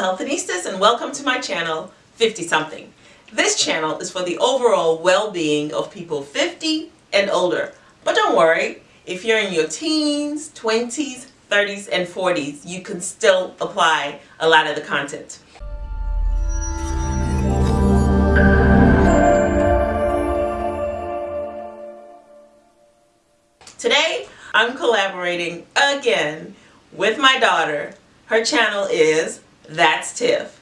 Hello and welcome to my channel 50 something. This channel is for the overall well-being of people 50 and older. But don't worry, if you're in your teens, 20s, 30s, and 40s, you can still apply a lot of the content. Today, I'm collaborating again with my daughter. Her channel is that's Tiff.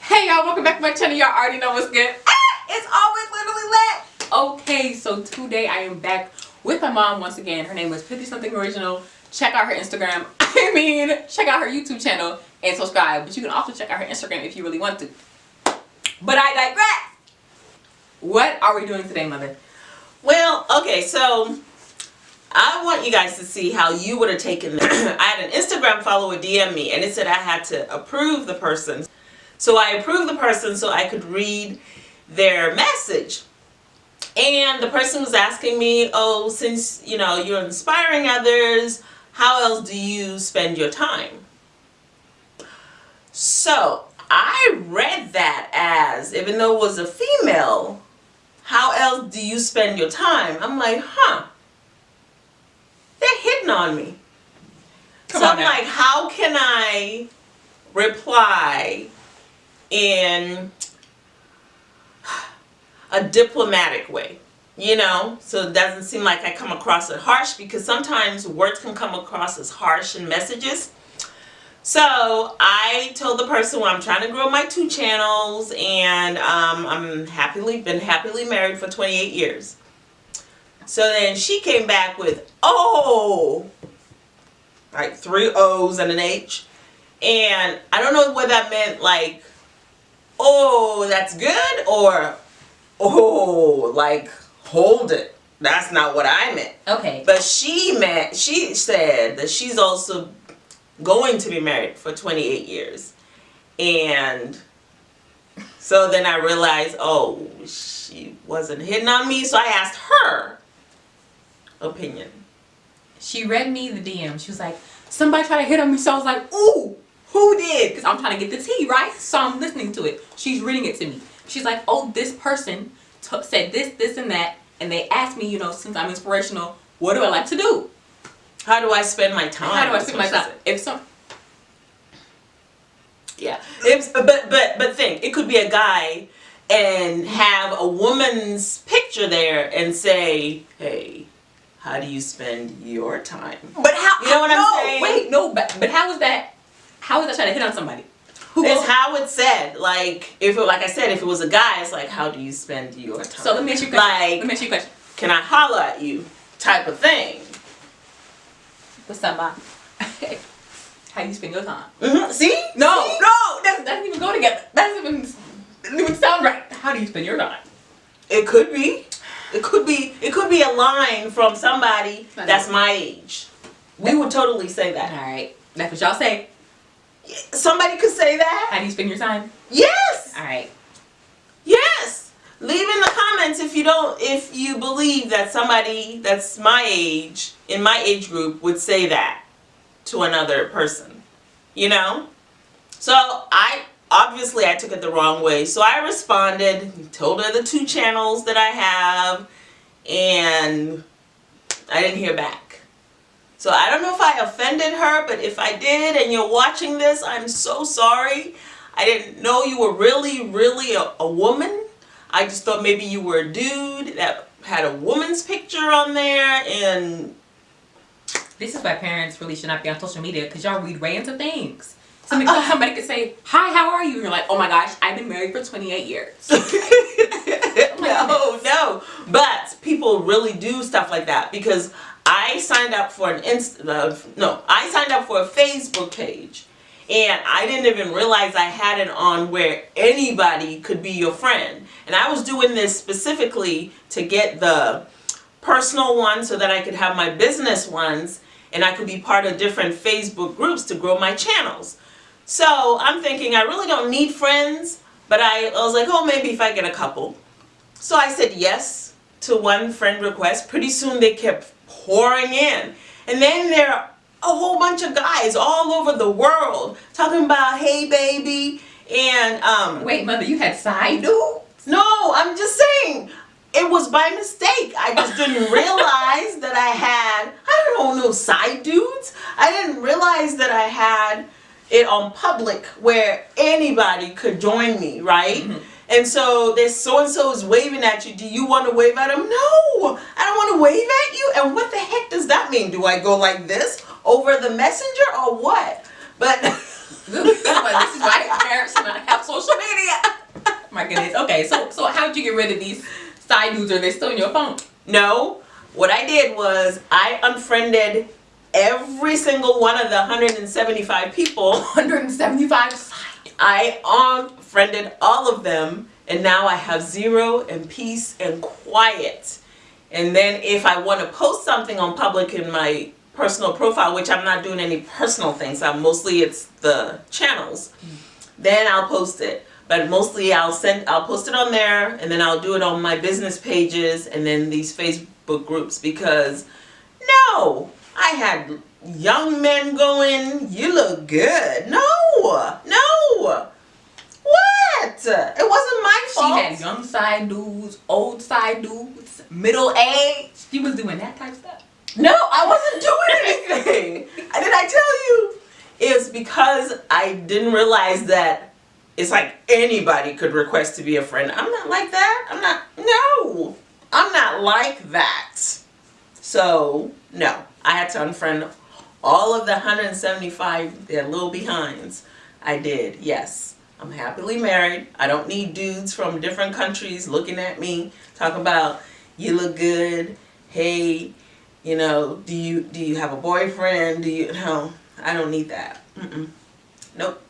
Hey y'all, welcome back to my channel. Y'all already know what's good. Ah, it's always literally lit. Okay, so today I am back with my mom once again. Her name is 50 something original. Check out her Instagram. I mean, check out her YouTube channel and subscribe. But you can also check out her Instagram if you really want to. But I digress. What are we doing today, mother? Well, okay, so I want you guys to see how you would have taken this. I had an Instagram follower DM me and it said I had to approve the person. So I approved the person so I could read their message. And the person was asking me, oh, since, you know, you're inspiring others, how else do you spend your time? So I read that as, even though it was a female, how else do you spend your time? I'm like, huh on me. Come so on I'm now. like, how can I reply in a diplomatic way? You know, so it doesn't seem like I come across as harsh because sometimes words can come across as harsh in messages. So I told the person well, I'm trying to grow my two channels and um, I'm happily been happily married for 28 years. So then she came back with, oh, like three O's and an H. And I don't know what that meant, like, oh, that's good, or, oh, like, hold it. That's not what I meant. Okay. But she meant, she said that she's also going to be married for 28 years. And so then I realized, oh, she wasn't hitting on me. So I asked her opinion. She read me the DM. She was like, somebody tried to hit on me. So I was like, ooh, who did? Because I'm trying to get the tea, right? So I'm listening to it. She's reading it to me. She's like, oh, this person said this, this, and that. And they asked me, you know, since I'm inspirational, what do I like to do? How do I spend my time? How do I spend my time? If some yeah. If, but but but think, it could be a guy and have a woman's picture there and say, hey, how do you spend your time? But how? You know what no, I'm saying? Wait, no, but but how is that? How is that trying to hit on somebody? Who it's how it said. Like if it, like I said, if it was a guy, it's like how do you spend your time? So let me ask you a question. Like let me ask you a question. Can I holler at you? Type of thing. What's up, mom? how do you spend your time? Mm -hmm. See? No, See? no, that doesn't even go together. That doesn't even, doesn't even sound right. How do you spend your time? It could be. It could be it could be a line from somebody that's my age. We would totally say that. All right. That's what y'all say. Somebody could say that. How do you spend your time? Yes. All right. Yes. Leave in the comments if you don't if you believe that somebody that's my age in my age group would say that to another person. You know? So I obviously I took it the wrong way. So I responded, told her the two channels that I have, and I didn't hear back. So I don't know if I offended her, but if I did and you're watching this, I'm so sorry. I didn't know you were really, really a, a woman. I just thought maybe you were a dude that had a woman's picture on there and... This is why parents really should not be on social media because y'all read into things. Somebody, uh, somebody could say, hi, how are you? And you're like, oh my gosh, I've been married for 28 years. no, no. But people really do stuff like that because I signed up for an Insta, uh, no, I signed up for a Facebook page and I didn't even realize I had it on where anybody could be your friend. And I was doing this specifically to get the personal one so that I could have my business ones and I could be part of different Facebook groups to grow my channels. So I'm thinking I really don't need friends, but I, I was like, oh, maybe if I get a couple. So I said yes to one friend request. Pretty soon they kept pouring in. And then there are a whole bunch of guys all over the world talking about hey baby and um Wait, mother, you had side dudes? no i'm just saying it was by mistake i just didn't realize that i had i don't know no side dudes i didn't realize that i had it on public where anybody could join me right mm-hmm. and so this so and so is waving at you. Do you want to wave at him? No, I don't want to wave at you. And what the heck does that mean? Do I go like this over the messenger or what? But this is why parents should not have social media. My goodness. Okay, so so how'd you get rid of these side dudes? Are they still in your phone? no, what I did was I unfriended every single one of the 175 people. 175. I unfriended all of them and now I have zero and peace and quiet. And then if I want to post something on public in my personal profile, which I'm not doing any personal things, I'm mostly it's the channels, hmm. then I'll post it. But mostly I'll send I'll post it on there and then I'll do it on my business pages and then these Facebook groups because no, I had young men going, you look good. No, no. What? It wasn't my fault. She had young side dudes, old side dudes, middle age. She was doing that type stuff. No, I wasn't doing anything. Did I tell you? It's because I didn't realize that it's like anybody could request to be a friend. I'm not like that. I'm not, no. I'm not like that. So, no. I had to unfriend all of the 175, their little behinds. I did, yes. I'm happily married. I don't need dudes from different countries looking at me, talking about, you look good. Hey, you know, do you do you have a boyfriend? Do you no? I don't need that. Mm-mm. Nope.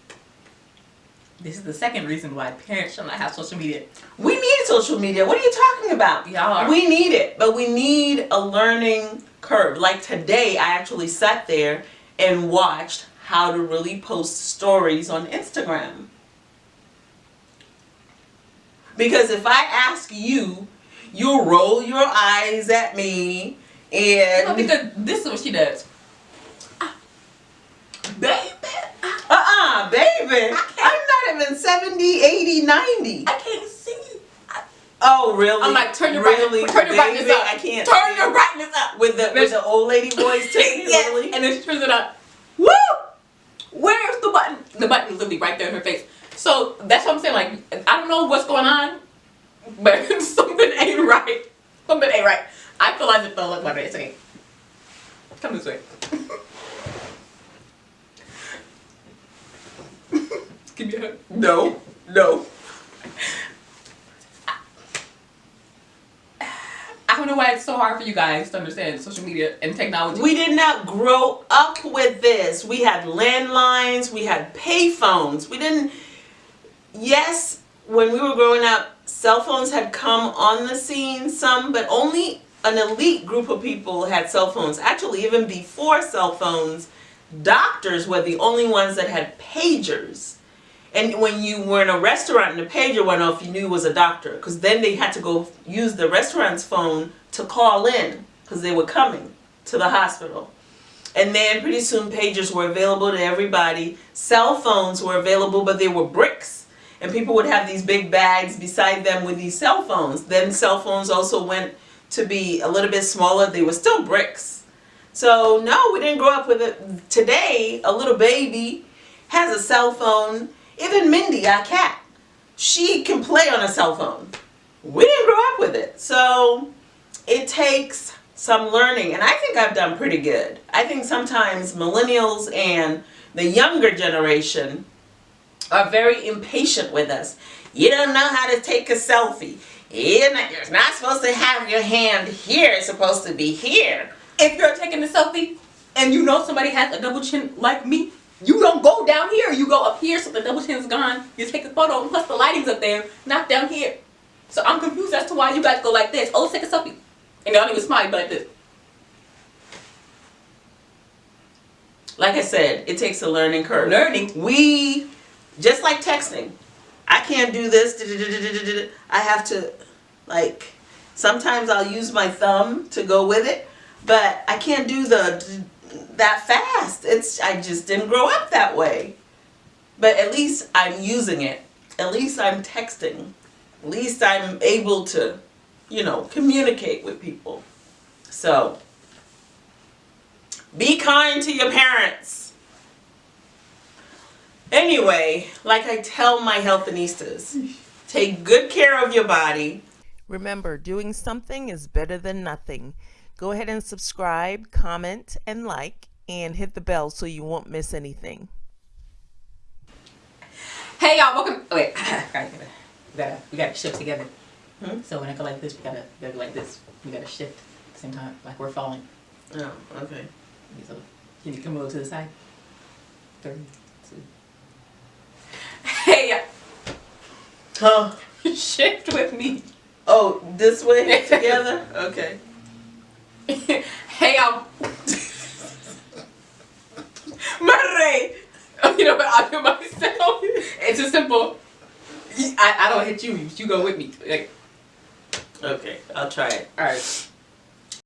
This is the second reason why parents should not have social media. We need social media. What are you talking about? Y'all. We need it, but we need a learning curve. Like today, I actually sat there and watched how to really post stories on Instagram. Because if I ask you, you'll roll your eyes at me and No, because this is what she does. Baby, Uh-uh, baby. Even 70, 80, 90. I can't see. I, Oh, really? I'm like, turn your really? brightness, turn your brightness Baby, up. I can't. Turn see. your brightness up. with the with the old lady voice too. yes. Really? And then she turns it up. Woo! Where's the button? The button is literally right there in her face. So that's what I'm saying. Like, I don't know what's going on, but something ain't right. Something ain't right. I feel like if they'll look like it. It's okay. Come this way. Give me a hug. No, no. I don't know why it's so hard for you guys to understand social media and technology. We did not grow up with this. We had landlines. We had payphones. We didn't. Yes, when we were growing up, cell phones had come on the scene. Some, but only an elite group of people had cell phones. Actually, even before cell phones, doctors were the only ones that had pagers. And when you were in a restaurant and the pager went off, you knew it was a doctor. Because then they had to go use the restaurant's phone to call in because they were coming to the hospital. And then pretty soon pagers were available to everybody. Cell phones were available, but they were bricks. And people would have these big bags beside them with these cell phones. Then cell phones also went to be a little bit smaller. They were still bricks. So no, we didn't grow up with it. Today, a little baby has a cell phone. Even Mindy, our cat, she can play on a cell phone. We didn't grow up with it. So it takes some learning, and I think I've done pretty good. I think sometimes millennials and the younger generation are very impatient with us. You don't know how to take a selfie. You're not, you're not supposed to have your hand here, it's supposed to be here. if you're taking a selfie and you know somebody has a double chin like me, you don't go down here. You go up here so the double chin's gone. You take a photo, and plus the lighting's up there, not down here. So I'm confused as to why you guys go like this. Oh, let's take a selfie. And they don't even smile, but like this. Like I said, it takes a learning curve. Learning. We, just like texting, I can't do this. I have to, like, sometimes I'll use my thumb to go with it, but I can't do the, that fast. It's I just didn't grow up that way. But at least I'm using it. At least I'm texting. At least I'm able to, you know, communicate with people. So be kind to your parents. Anyway, like I tell my healthinistas, take good care of your body. Remember, doing something is better than nothing. Go ahead and subscribe, comment, and like, and hit the bell so you won't miss anything. Hey y'all, welcome. Oh, wait, gotta, gotta, we gotta, we gotta shift together. Hmm? So when I go like this, we gotta, we gotta go like this. We gotta shift at the same time, like we're falling. Oh, okay. So can you come over to the side? Three, two. Hey, Huh? y'all, shift with me. Oh, this way together? Okay. Hey, um. y'all. Murray. Oh, you know what? I'll do myself. It's just simple. I, I don't hit you. You go with me. Like, Okay, I'll try it. all right.